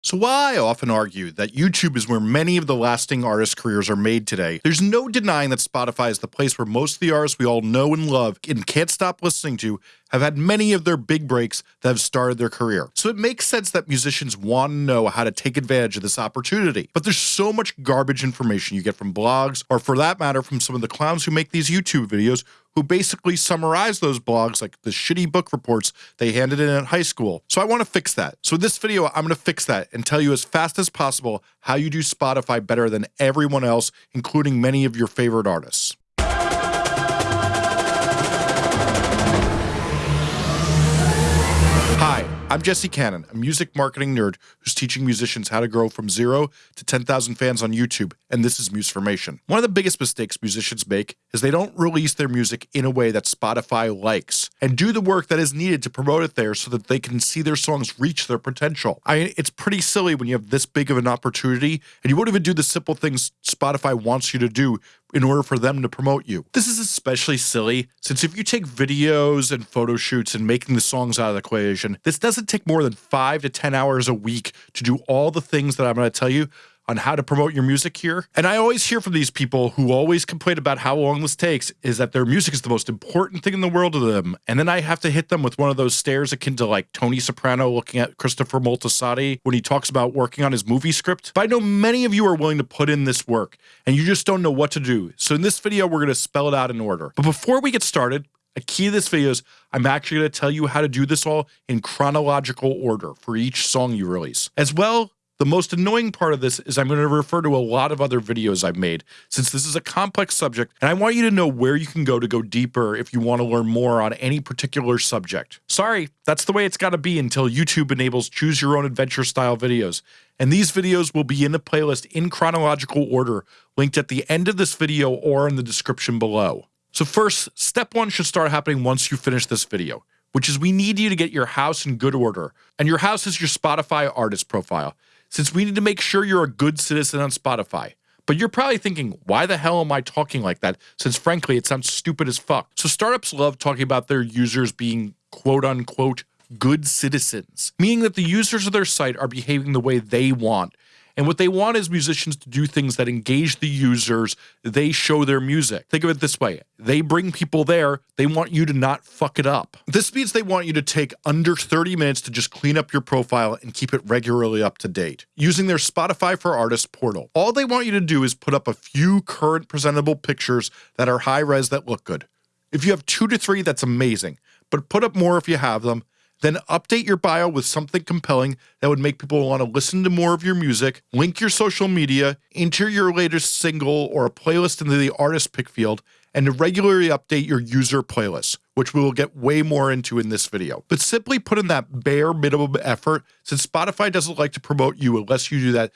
So while I often argue that YouTube is where many of the lasting artist careers are made today, there's no denying that Spotify is the place where most of the artists we all know and love and can't stop listening to have had many of their big breaks that have started their career. So it makes sense that musicians want to know how to take advantage of this opportunity. But there's so much garbage information you get from blogs, or for that matter, from some of the clowns who make these YouTube videos who basically summarize those blogs like the shitty book reports they handed in at high school. So I want to fix that. So in this video, I'm going to fix that and tell you as fast as possible how you do Spotify better than everyone else, including many of your favorite artists. I'm Jesse Cannon, a music marketing nerd who's teaching musicians how to grow from zero to 10,000 fans on YouTube, and this is Musformation. One of the biggest mistakes musicians make is they don't release their music in a way that Spotify likes and do the work that is needed to promote it there so that they can see their songs reach their potential. I mean, it's pretty silly when you have this big of an opportunity and you won't even do the simple things Spotify wants you to do in order for them to promote you. This is especially silly since if you take videos and photo shoots and making the songs out of the equation, this doesn't take more than five to 10 hours a week to do all the things that I'm going to tell you on how to promote your music here. And I always hear from these people who always complain about how long this takes is that their music is the most important thing in the world to them. And then I have to hit them with one of those stares akin to like Tony Soprano looking at Christopher Moltisanti when he talks about working on his movie script. But I know many of you are willing to put in this work and you just don't know what to do. So in this video, we're going to spell it out in order. But before we get started, a key to this video is I'm actually going to tell you how to do this all in chronological order for each song you release. As well, the most annoying part of this is I'm going to refer to a lot of other videos I've made since this is a complex subject and I want you to know where you can go to go deeper if you want to learn more on any particular subject. Sorry, that's the way it's got to be until YouTube enables choose your own adventure style videos. And these videos will be in the playlist in chronological order linked at the end of this video or in the description below. So first, step one should start happening once you finish this video, which is we need you to get your house in good order. And your house is your Spotify artist profile since we need to make sure you're a good citizen on Spotify. But you're probably thinking, why the hell am I talking like that? Since frankly, it sounds stupid as fuck. So startups love talking about their users being quote unquote good citizens, meaning that the users of their site are behaving the way they want and what they want is musicians to do things that engage the users. They show their music. Think of it this way. They bring people there. They want you to not fuck it up. This means they want you to take under 30 minutes to just clean up your profile and keep it regularly up to date using their Spotify for Artists portal. All they want you to do is put up a few current presentable pictures that are high res that look good. If you have two to three, that's amazing, but put up more if you have them then update your bio with something compelling that would make people want to listen to more of your music, link your social media, enter your latest single or a playlist into the artist pick field, and regularly update your user playlists, which we will get way more into in this video. But simply put in that bare minimum effort, since Spotify doesn't like to promote you unless you do that.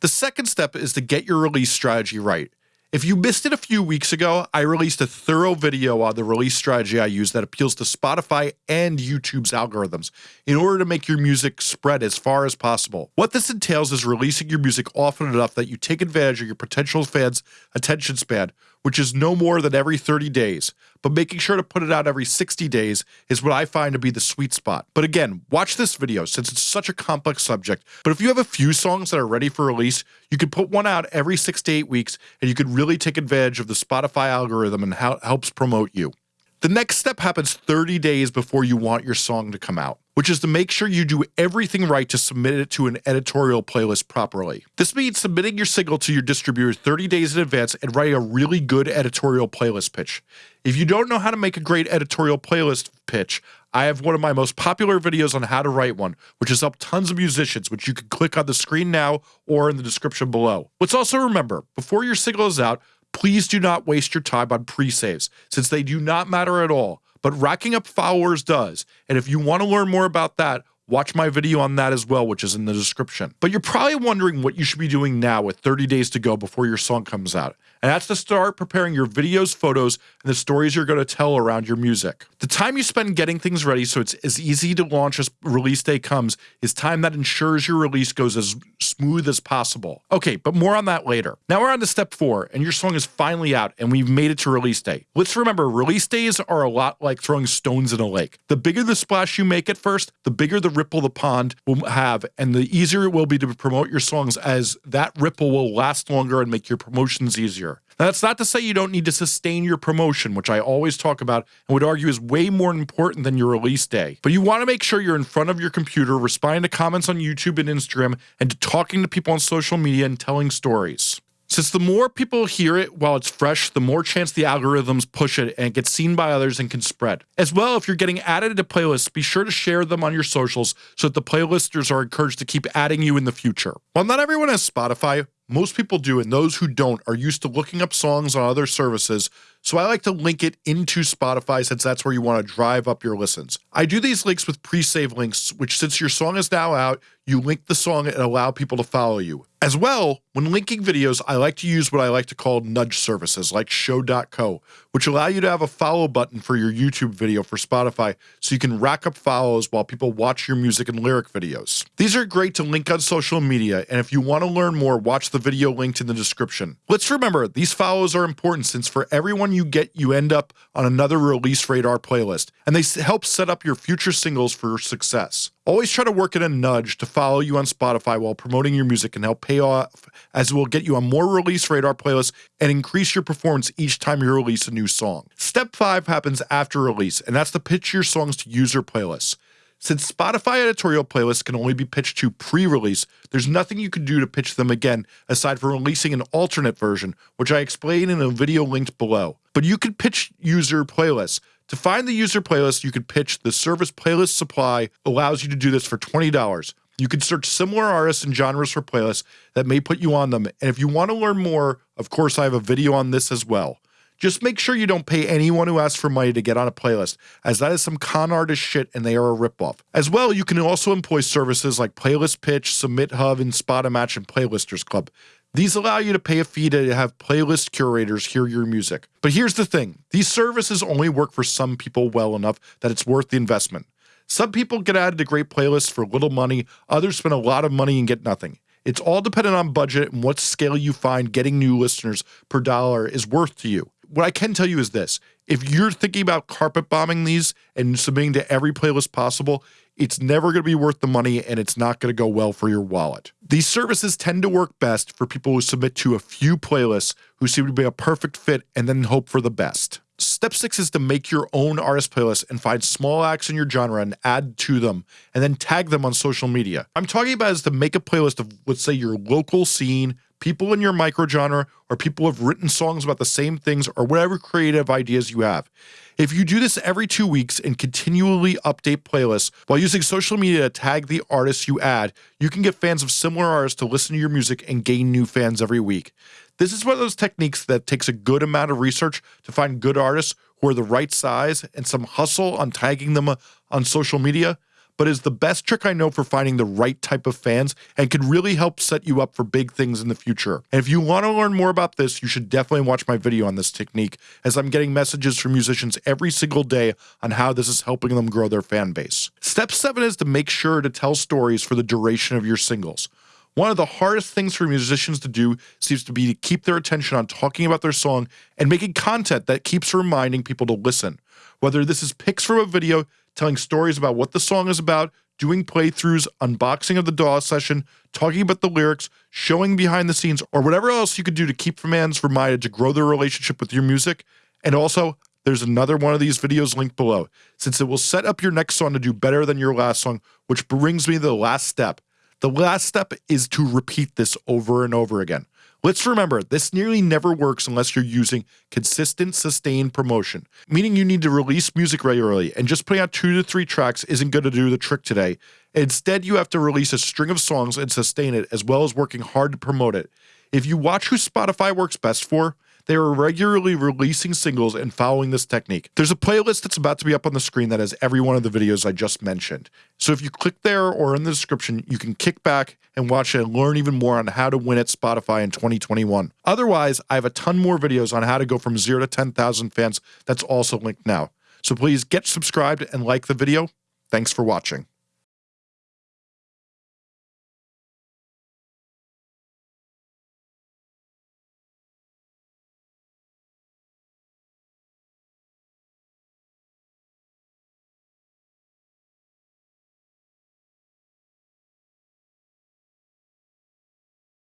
The second step is to get your release strategy right. If you missed it a few weeks ago, I released a thorough video on the release strategy I use that appeals to Spotify and YouTube's algorithms in order to make your music spread as far as possible. What this entails is releasing your music often enough that you take advantage of your potential fans' attention span which is no more than every 30 days. But making sure to put it out every 60 days is what I find to be the sweet spot. But again, watch this video since it's such a complex subject. But if you have a few songs that are ready for release, you could put one out every six to eight weeks and you could really take advantage of the Spotify algorithm and how it helps promote you. The next step happens 30 days before you want your song to come out which is to make sure you do everything right to submit it to an editorial playlist properly. This means submitting your signal to your distributor 30 days in advance and writing a really good editorial playlist pitch. If you don't know how to make a great editorial playlist pitch, I have one of my most popular videos on how to write one, which has helped tons of musicians, which you can click on the screen now or in the description below. Let's also remember, before your signal is out, please do not waste your time on pre-saves, since they do not matter at all but racking up followers does. And if you want to learn more about that, watch my video on that as well, which is in the description. But you're probably wondering what you should be doing now with 30 days to go before your song comes out. And that's to start preparing your videos, photos, and the stories you're going to tell around your music. The time you spend getting things ready so it's as easy to launch as release day comes is time that ensures your release goes as smooth as possible. Okay, but more on that later. Now we're on to step four, and your song is finally out, and we've made it to release day. Let's remember, release days are a lot like throwing stones in a lake. The bigger the splash you make at first, the bigger the ripple the pond will have, and the easier it will be to promote your songs as that ripple will last longer and make your promotions easier. Now, that's not to say you don't need to sustain your promotion, which I always talk about and would argue is way more important than your release day. But you want to make sure you're in front of your computer, responding to comments on YouTube and Instagram, and talking to people on social media and telling stories. Since the more people hear it while it's fresh, the more chance the algorithms push it and it gets seen by others and can spread. As well, if you're getting added to playlists, be sure to share them on your socials so that the playlisters are encouraged to keep adding you in the future. While not everyone has Spotify, most people do, and those who don't are used to looking up songs on other services, so I like to link it into Spotify since that's where you want to drive up your listens. I do these links with pre-save links, which since your song is now out, you link the song and allow people to follow you. As well, when linking videos, I like to use what I like to call nudge services like show.co, which allow you to have a follow button for your YouTube video for Spotify so you can rack up follows while people watch your music and lyric videos. These are great to link on social media, and if you want to learn more, watch the video linked in the description. Let's remember, these follows are important since for everyone you get, you end up on another Release Radar playlist, and they help set up your future singles for success. Always try to work in a nudge to follow you on Spotify while promoting your music and help pay off as it will get you on more Release Radar playlists and increase your performance each time you release a new song. Step 5 happens after release, and that's to pitch your songs to user playlists. Since Spotify editorial playlists can only be pitched to pre-release, there's nothing you can do to pitch them again aside from releasing an alternate version, which I explain in a video linked below. But you can pitch user playlists. To find the user playlist, you can pitch the service playlist supply allows you to do this for $20. You can search similar artists and genres for playlists that may put you on them. And if you want to learn more, of course, I have a video on this as well. Just make sure you don't pay anyone who asks for money to get on a playlist, as that is some con artist shit and they are a ripoff. As well, you can also employ services like Playlist Pitch, Submit Hub, and Match and Playlisters Club. These allow you to pay a fee to have playlist curators hear your music. But here's the thing these services only work for some people well enough that it's worth the investment. Some people get added to great playlists for little money, others spend a lot of money and get nothing. It's all dependent on budget and what scale you find getting new listeners per dollar is worth to you what I can tell you is this if you're thinking about carpet bombing these and submitting to every playlist possible, it's never going to be worth the money and it's not going to go well for your wallet. These services tend to work best for people who submit to a few playlists who seem to be a perfect fit and then hope for the best. Step six is to make your own artist playlist and find small acts in your genre and add to them and then tag them on social media. I'm talking about is to make a playlist of, let's say, your local scene, people in your microgenre, or people who have written songs about the same things, or whatever creative ideas you have. If you do this every two weeks and continually update playlists while using social media to tag the artists you add, you can get fans of similar artists to listen to your music and gain new fans every week. This is one of those techniques that takes a good amount of research to find good artists who are the right size and some hustle on tagging them uh, on social media but is the best trick I know for finding the right type of fans and can really help set you up for big things in the future. And if you want to learn more about this, you should definitely watch my video on this technique, as I'm getting messages from musicians every single day on how this is helping them grow their fan base. Step 7 is to make sure to tell stories for the duration of your singles. One of the hardest things for musicians to do seems to be to keep their attention on talking about their song and making content that keeps reminding people to listen. Whether this is pics from a video telling stories about what the song is about, doing playthroughs, unboxing of the DAW session, talking about the lyrics, showing behind the scenes, or whatever else you could do to keep fans reminded to grow their relationship with your music. And also, there's another one of these videos linked below, since it will set up your next song to do better than your last song, which brings me to the last step. The last step is to repeat this over and over again. Let's remember, this nearly never works unless you're using consistent, sustained promotion, meaning you need to release music regularly, and just putting out two to three tracks isn't going to do the trick today. Instead, you have to release a string of songs and sustain it, as well as working hard to promote it. If you watch who Spotify works best for, they are regularly releasing singles and following this technique. There's a playlist that's about to be up on the screen that has every one of the videos I just mentioned. So if you click there or in the description, you can kick back and watch it and learn even more on how to win at Spotify in 2021. Otherwise, I have a ton more videos on how to go from zero to 10,000 fans that's also linked now. So please get subscribed and like the video. Thanks for watching.